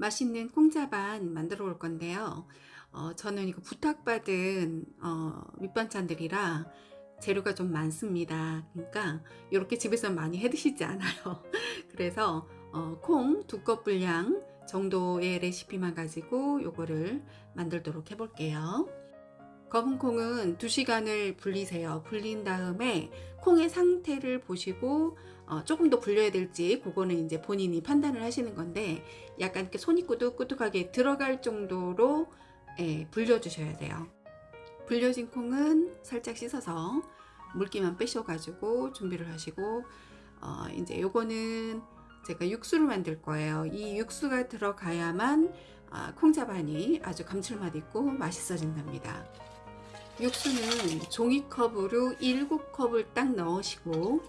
맛있는 콩자반 만들어 볼 건데요. 어, 저는 이거 부탁받은 어, 밑반찬들이라 재료가 좀 많습니다. 그러니까 이렇게 집에서 많이 해 드시지 않아요. 그래서 어, 콩 두 컵 분량 정도의 레시피만 가지고 요거를 만들도록 해 볼게요. 검은 콩은 2시간을 불리세요. 불린 다음에 콩의 상태를 보시고 어, 조금 더 불려야 될지 그거는 이제 본인이 판단을 하시는 건데 약간 이렇게 손이 꾸둑꾸둑하게 들어갈 정도로 예, 불려주셔야 돼요. 불려진 콩은 살짝 씻어서 물기만 빼셔가지고 준비를 하시고 어, 이제 요거는 제가 육수를 만들 거예요. 이 육수가 들어가야만 아, 콩자반이 아주 감칠맛 있고 맛있어진답니다. 육수는 종이컵으로 7컵을 딱 넣으시고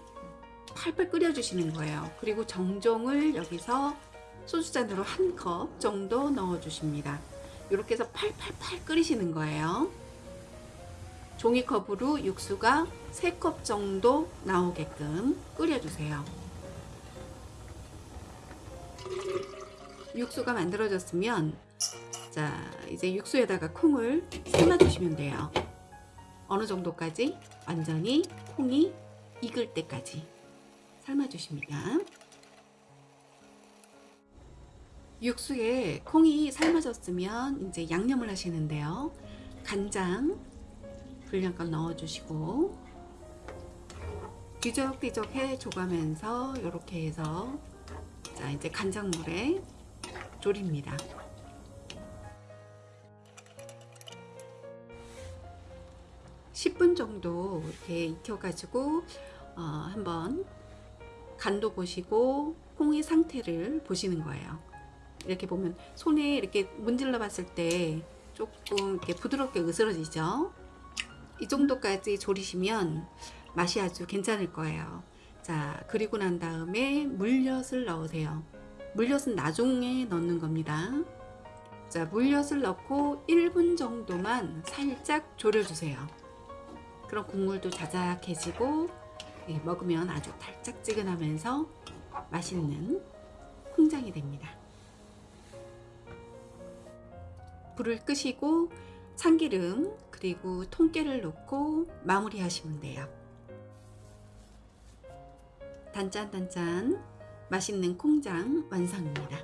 팔팔 끓여주시는 거예요. 그리고 정종을 여기서 소주잔으로 한 컵 정도 넣어주십니다. 이렇게 해서 팔팔팔 끓이시는 거예요. 종이컵으로 육수가 3컵 정도 나오게끔 끓여주세요. 육수가 만들어졌으면 자 이제 육수에다가 콩을 삶아 주시면 돼요. 어느 정도까지? 완전히 콩이 익을 때까지 삶아 주십니다. 육수에 콩이 삶아졌으면 이제 양념을 하시는데요. 간장 분량껏 넣어주시고 뒤적뒤적 해줘가면서 이렇게 해서 자 이제 간장물에 졸입니다. (10분) 정도 이렇게 익혀가지고 어, 한번 간도 보시고 콩의 상태를 보시는 거예요. 이렇게 보면 손에 이렇게 문질러 봤을 때 조금 이렇게 부드럽게 으스러지죠. 이 정도까지 졸이시면 맛이 아주 괜찮을 거예요. 자, 그리고 난 다음에 물엿을 넣으세요. 물엿은 나중에 넣는 겁니다. 자, 물엿을 넣고 1분 정도만 살짝 졸여주세요. 그럼 국물도 자작해지고 예, 먹으면 아주 달짝지근하면서 맛있는 콩장이 됩니다. 불을 끄시고 참기름 그리고 통깨를 넣고 마무리 하시면 돼요. 단짠단짠 맛있는 콩장 완성입니다.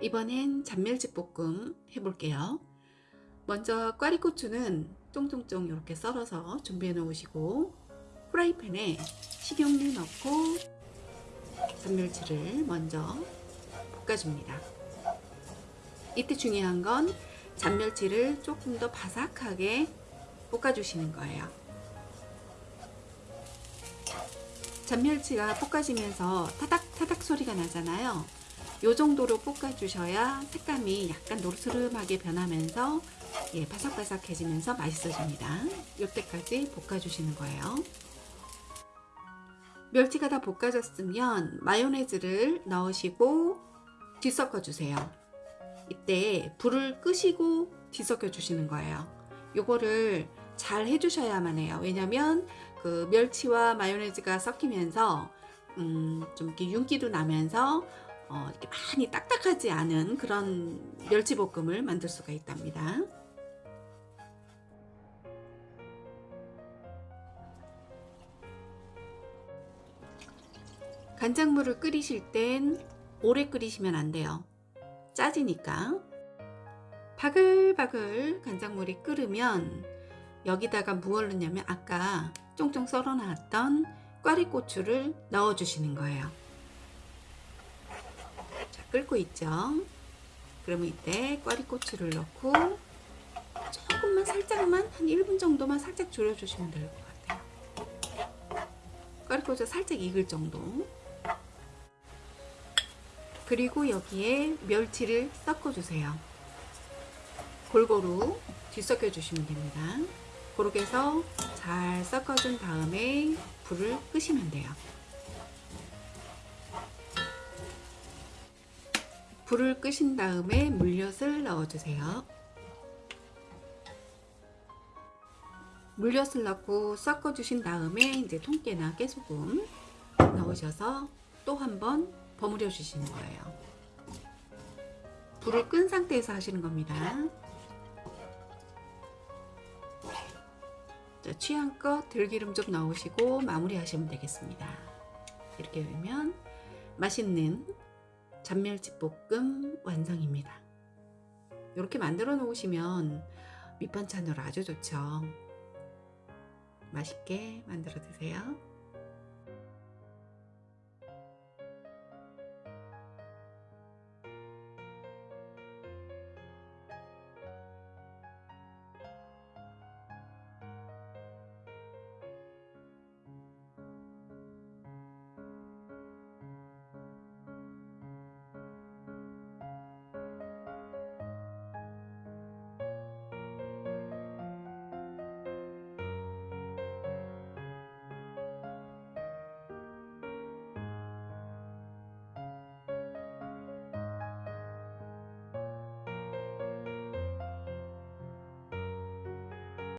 이번엔 잔멸치 볶음 해볼게요. 먼저 꽈리고추는 쫑쫑쫑 이렇게 썰어서 준비해 놓으시고 프라이팬에 식용유 넣고 잔멸치를 먼저 볶아줍니다. 이때 중요한 건 잔멸치를 조금 더 바삭하게 볶아주시는 거예요. 잔멸치가 볶아지면서 타닥타닥 소리가 나잖아요. 이 정도로 볶아주셔야 색감이 약간 노르스름하게 변하면서 예, 바삭바삭해지면서 맛있어집니다. 이때까지 볶아주시는 거예요. 멸치가 다 볶아졌으면 마요네즈를 넣으시고 뒤섞어 주세요. 이때 불을 끄시고 뒤섞여 주시는 거예요. 요거를 잘 해주셔야만 해요. 왜냐면 그 멸치와 마요네즈가 섞이면서 음, 좀 이렇게 윤기도 나면서 어, 이렇게 많이 딱딱하지 않은 그런 멸치볶음을 만들 수가 있답니다. 간장물을 끓이실 땐 오래 끓이시면 안 돼요. 짜지니까. 바글바글 간장물이 끓으면 여기다가 무얼 넣냐면 아까 쫑쫑 썰어 놨던 꽈리고추를 넣어 주시는 거예요. 자, 끓고 있죠. 그러면 이때 꽈리고추를 넣고 조금만 살짝만 한 1분 정도만 살짝 졸여 주시면 될 것 같아요. 꽈리고추 살짝 익을 정도. 그리고 여기에 멸치를 섞어 주세요 골고루 뒤섞여 주시면 됩니다 그렇게 해서 잘 섞어준 다음에 불을 끄시면 돼요 불을 끄신 다음에 물엿을 넣어주세요 물엿을 넣고 섞어 주신 다음에 이제 통깨나 깨소금 넣으셔서 또 한번 버무려 주시는 거예요. 불을 끈 상태에서 하시는 겁니다. 자, 취향껏 들기름 좀 넣으시고 마무리 하시면 되겠습니다. 이렇게 되면 맛있는 잔멸치 볶음 완성입니다. 이렇게 만들어 놓으시면 밑반찬으로 아주 좋죠. 맛있게 만들어 드세요.